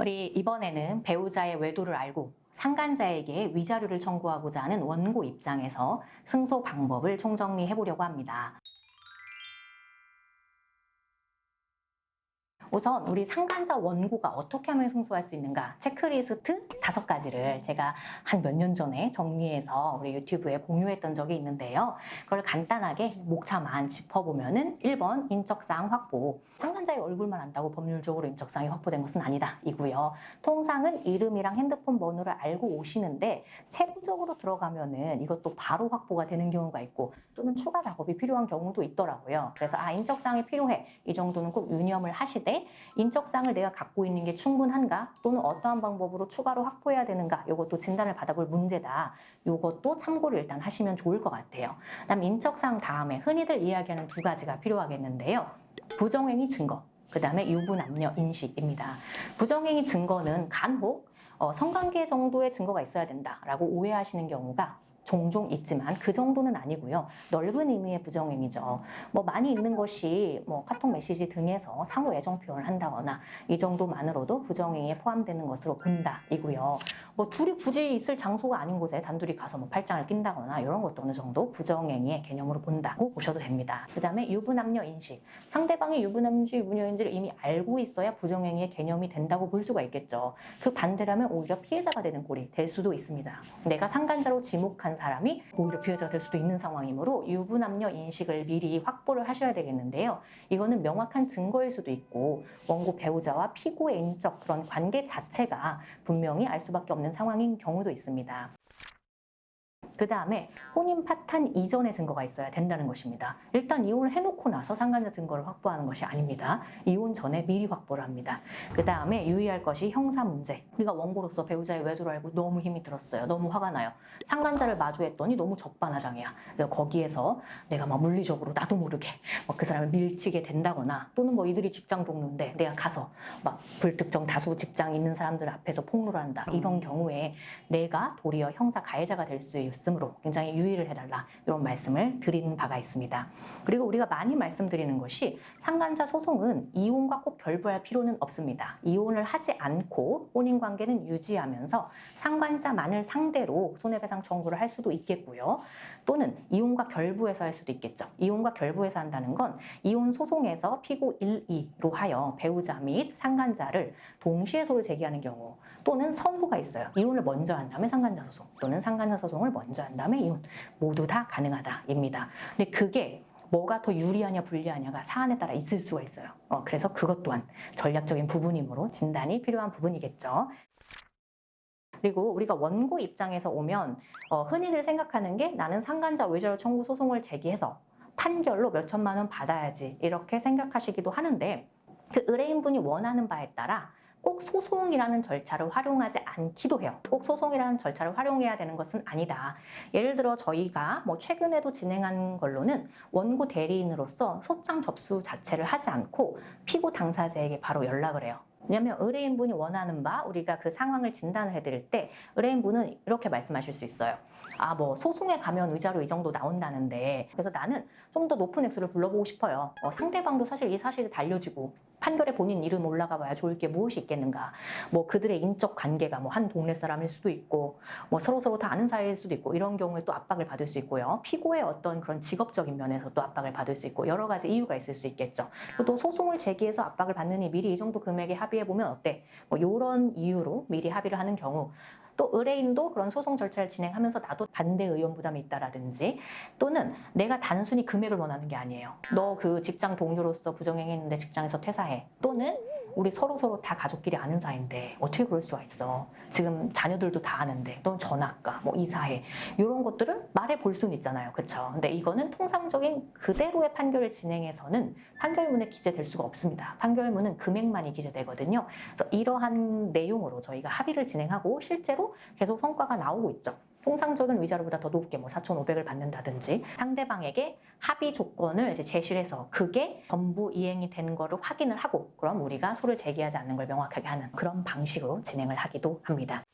우리 이번에는 배우자의 외도를 알고 상간자에게 위자료를 청구하고자 하는 원고 입장에서 승소 방법을 총정리해 보려고 합니다. 우선 우리 상간자 원고가 어떻게 하면 승소할 수 있는가 체크리스트 다섯 가지를 제가 한 몇 년 전에 정리해서 우리 유튜브에 공유했던 적이 있는데요. 그걸 간단하게 목차만 짚어보면 은 1번 인적사항 확보 상간자의 얼굴만 안다고 법률적으로 인적사항이 확보된 것은 아니다 이고요. 통상은 이름이랑 핸드폰 번호를 알고 오시는데 세부적으로 들어가면 은 이것도 바로 확보가 되는 경우가 있고 또는 추가 작업이 필요한 경우도 있더라고요. 그래서 아 인적사항이 필요해 이 정도는 꼭 유념을 하시되 인적사항을 내가 갖고 있는 게 충분한가 또는 어떠한 방법으로 추가로 확보해야 되는가 이것도 진단을 받아볼 문제다. 이것도 참고를 일단 하시면 좋을 것 같아요. 그다음 인적사항 다음에 흔히들 이야기하는 두 가지가 필요하겠는데요. 부정행위 증거, 그 다음에 유부남녀 인식입니다. 부정행위 증거는 간혹 어, 성관계 정도의 증거가 있어야 된다라고 오해하시는 경우가 종종 있지만 그 정도는 아니고요. 넓은 의미의 부정행위죠. 뭐 많이 있는 것이 뭐 카톡 메시지 등에서 상호 애정 표현을 한다거나 이 정도만으로도 부정행위에 포함되는 것으로 본다이고요. 뭐 둘이 굳이 있을 장소가 아닌 곳에 단둘이 가서 뭐 팔짱을 낀다거나 이런 것도 어느 정도 부정행위의 개념으로 본다고 보셔도 됩니다. 그 다음에 유부남녀 인식. 상대방이 유부남인지 유부녀인지를 이미 알고 있어야 부정행위의 개념이 된다고 볼 수가 있겠죠. 그 반대라면 오히려 피해자가 되는 꼴이 될 수도 있습니다. 내가 상간자로 지목한 사람이 오히려 피해자가 될 수도 있는 상황이므로 유부남녀 인식을 미리 확보를 하셔야 되겠는데요. 이거는 명확한 증거일 수도 있고 원고 배우자와 피고의 인적 그런 관계 자체가 분명히 알 수밖에 없는 상황인 경우도 있습니다. 그 다음에 혼인 파탄 이전의 증거가 있어야 된다는 것입니다. 일단 이혼을 해놓고 나서 상간자 증거를 확보하는 것이 아닙니다. 이혼 전에 미리 확보를 합니다. 그 다음에 유의할 것이 형사 문제. 우리가 원고로서 배우자의 외도를 알고 너무 힘이 들었어요. 너무 화가 나요. 상간자를 마주했더니 너무 적반하장이야. 그래서 거기에서 내가 막 물리적으로 나도 모르게 막그 사람을 밀치게 된다거나 또는 뭐 이들이 직장 동료인데 내가 가서 막 불특정 다수 직장 있는 사람들 앞에서 폭로를 한다. 이런 경우에 내가 도리어 형사 가해자가 될 수 있 으므로 굉장히 유의를 해달라 이런 말씀을 드린 바가 있습니다. 그리고 우리가 많이 말씀드리는 것이 상간자 소송은 이혼과 꼭 결부할 필요는 없습니다. 이혼을 하지 않고 혼인 관계는 유지하면서 상관자만을 상대로 손해배상 청구를 할 수도 있겠고요. 또는 이혼과 결부해서 할 수도 있겠죠. 이혼과 결부해서 한다는 건 이혼 소송에서 피고 1, 2로 하여 배우자 및 상간자를 동시에 소를 제기하는 경우 또는 선후가 있어요. 이혼을 먼저 한 다음에 상간자 소송 또는 상간자 소송을 먼저 한 다음에 이혼 모두 다 가능하다입니다. 근데 그게 뭐가 더 유리하냐 불리하냐가 사안에 따라 있을 수가 있어요. 어, 그래서 그것 또한 전략적인 부분이므로 진단이 필요한 부분이겠죠. 그리고 우리가 원고 입장에서 오면 어, 흔히들 생각하는 게 나는 상간자 외절 청구 소송을 제기해서 판결로 몇 천만 원 받아야지 이렇게 생각하시기도 하는데 그 의뢰인분이 원하는 바에 따라 꼭 소송이라는 절차를 활용하지 않기도 해요. 꼭 소송이라는 절차를 활용해야 되는 것은 아니다. 예를 들어 저희가 뭐 최근에도 진행한 걸로는 원고 대리인으로서 소장 접수 자체를 하지 않고 피고 당사자에게 바로 연락을 해요. 왜냐하면 의뢰인분이 원하는 바 우리가 그 상황을 진단을 해드릴 때 의뢰인분은 이렇게 말씀하실 수 있어요. 아 뭐 소송에 가면 의자료 이 정도 나온다는데 그래서 나는 좀 더 높은 액수를 불러보고 싶어요. 어, 상대방도 사실 이 사실을 달려주고 판결에 본인 이름 올라가 봐야 좋을 게 무엇이 있겠는가. 뭐 그들의 인적 관계가 뭐 한 동네 사람일 수도 있고 뭐 서로 서로 다 아는 사이일 수도 있고 이런 경우에 또 압박을 받을 수 있고요. 피고의 어떤 그런 직업적인 면에서 또 압박을 받을 수 있고 여러 가지 이유가 있을 수 있겠죠. 또 소송을 제기해서 압박을 받느니 미리 이 정도 금액에 합의해 보면 어때? 뭐 이런 이유로 미리 합의를 하는 경우 또 의뢰인도 그런 소송 절차를 진행하면서 나도 반대 의원 부담이 있다라든지 또는 내가 단순히 금액을 원하는 게 아니에요. 너 그 직장 동료로서 부정행했는데 직장에서 퇴사해. 또는 우리 서로 서로 다 가족끼리 아는 사이인데 어떻게 그럴 수가 있어. 지금 자녀들도 다 아는데 넌 전학가, 뭐 이사해. 이런 것들을 말해 볼 수는 있잖아요. 그쵸? 근데 이거는 통상적인 그대로의 판결을 진행해서는 판결문에 기재될 수가 없습니다. 판결문은 금액만이 기재되거든요. 그래서 이러한 내용으로 저희가 합의를 진행하고 실제로 계속 성과가 나오고 있죠. 통상적인 위자료보다 더 높게 뭐 4,500을 받는다든지 상대방에게 합의 조건을 이제 제시를 해서 그게 전부 이행이 된 거를 확인을 하고 그럼 우리가 소를 제기하지 않는 걸 명확하게 하는 그런 방식으로 진행을 하기도 합니다.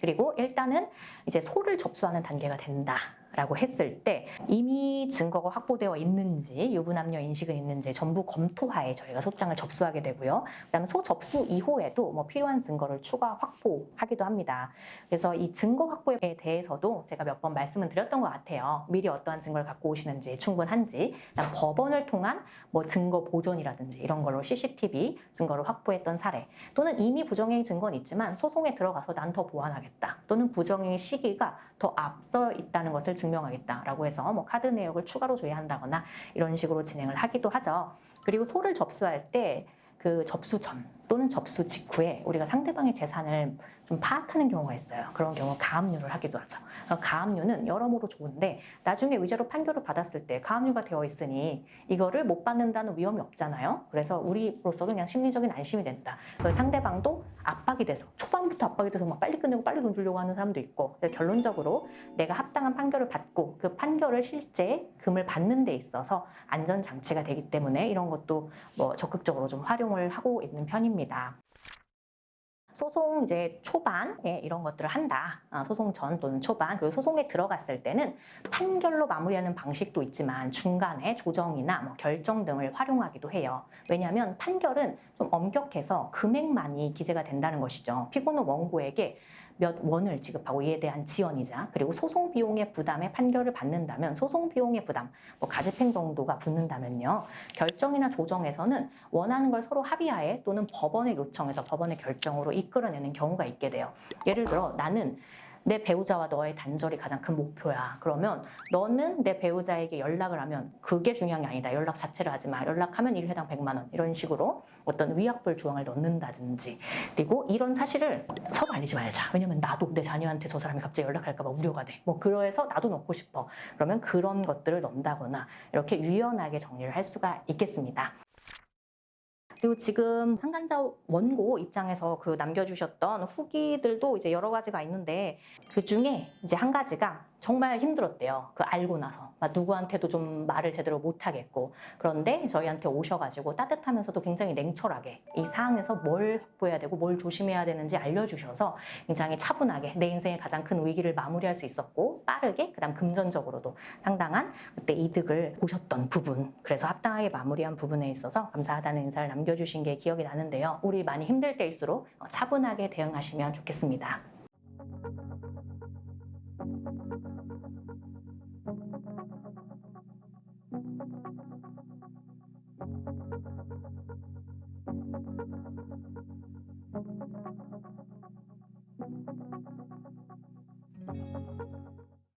그리고 일단은 이제 소를 접수하는 단계가 된다. 라고 했을 때 이미 증거가 확보되어 있는지 유부남녀 인식은 있는지 전부 검토하에 저희가 소장을 접수하게 되고요. 그다음에 소 접수 이후에도 뭐 필요한 증거를 추가 확보하기도 합니다. 그래서 이 증거 확보에 대해서도 제가 몇 번 말씀을 드렸던 것 같아요. 미리 어떠한 증거를 갖고 오시는지 충분한지 그다음 법원을 통한 뭐 증거 보존이라든지 이런 걸로 CCTV 증거를 확보했던 사례 또는 이미 부정행 증거는 있지만 소송에 들어가서 난 더 보완하겠다 또는 부정행 시기가 더 앞서 있다는 것을 증 명하겠다라고 해서 뭐 카드 내역을 추가로 조회한다거나 이런 식으로 진행을 하기도 하죠. 그리고 소를 접수할 때 그 접수 전 또는 접수 직후에 우리가 상대방의 재산을 좀 파악하는 경우가 있어요. 그런 경우 가압류를 하기도 하죠. 어, 가압류는 여러모로 좋은데 나중에 위자료 판결을 받았을 때 가압류가 되어 있으니 이거를 못 받는다는 위험이 없잖아요. 그래서 우리로서도 그냥 심리적인 안심이 된다. 상대방도 압박이 돼서 초반부터 압박이 돼서 막 빨리 끝내고 빨리 돈 주려고 하는 사람도 있고 결론적으로 내가 합당한 판결을 받고 그 판결을 실제 금을 받는 데 있어서 안전 장치가 되기 때문에 이런 것도 뭐 적극적으로 좀 활용을 하고 있는 편입니다. 소송 이제 초반에 이런 것들을 한다. 아, 소송 전 또는 초반 그리고 소송에 들어갔을 때는 판결로 마무리하는 방식도 있지만 중간에 조정이나 뭐 결정 등을 활용하기도 해요. 왜냐하면 판결은 좀 엄격해서 금액만이 기재가 된다는 것이죠. 피고는 원고에게 몇 원을 지급하고 이에 대한 지원이자 그리고 소송 비용의 부담에 판결을 받는다면 소송 비용의 부담, 뭐 가집행 정도가 붙는다면요. 결정이나 조정에서는 원하는 걸 서로 합의하에 또는 법원의 요청에서 법원의 결정으로 이끌어내는 경우가 있게 돼요. 예를 들어 나는 내 배우자와 너의 단절이 가장 큰 목표야. 그러면 너는 내 배우자에게 연락을 하면 그게 중요한 게 아니다. 연락 자체를 하지 마. 연락하면 1회당 100만 원. 이런 식으로 어떤 위약불 조항을 넣는다든지. 그리고 이런 사실을 서로 알리지 말자. 왜냐면 나도 내 자녀한테 저 사람이 갑자기 연락할까 봐 우려가 돼. 뭐 그래서 나도 넣고 싶어. 그러면 그런 것들을 넣는다거나 이렇게 유연하게 정리를 할 수가 있겠습니다. 그리고 지금 상간자 원고 입장에서 그 남겨주셨던 후기들도 이제 여러 가지가 있는데 그 중에 이제 한 가지가 정말 힘들었대요. 그 알고 나서 막 누구한테도 좀 말을 제대로 못 하겠고 그런데 저희한테 오셔가지고 따뜻하면서도 굉장히 냉철하게 이 상황에서 뭘 확보해야 되고 뭘 조심해야 되는지 알려주셔서 굉장히 차분하게 내 인생의 가장 큰 위기를 마무리할 수 있었고 빠르게 그다음 금전적으로도 상당한 그때 이득을 보셨던 부분 그래서 합당하게 마무리한 부분에 있어서 감사하다는 인사를 남겨주신 게 기억이 나는데요. 우리 많이 힘들 때일수록 차분하게 대응하시면 좋겠습니다.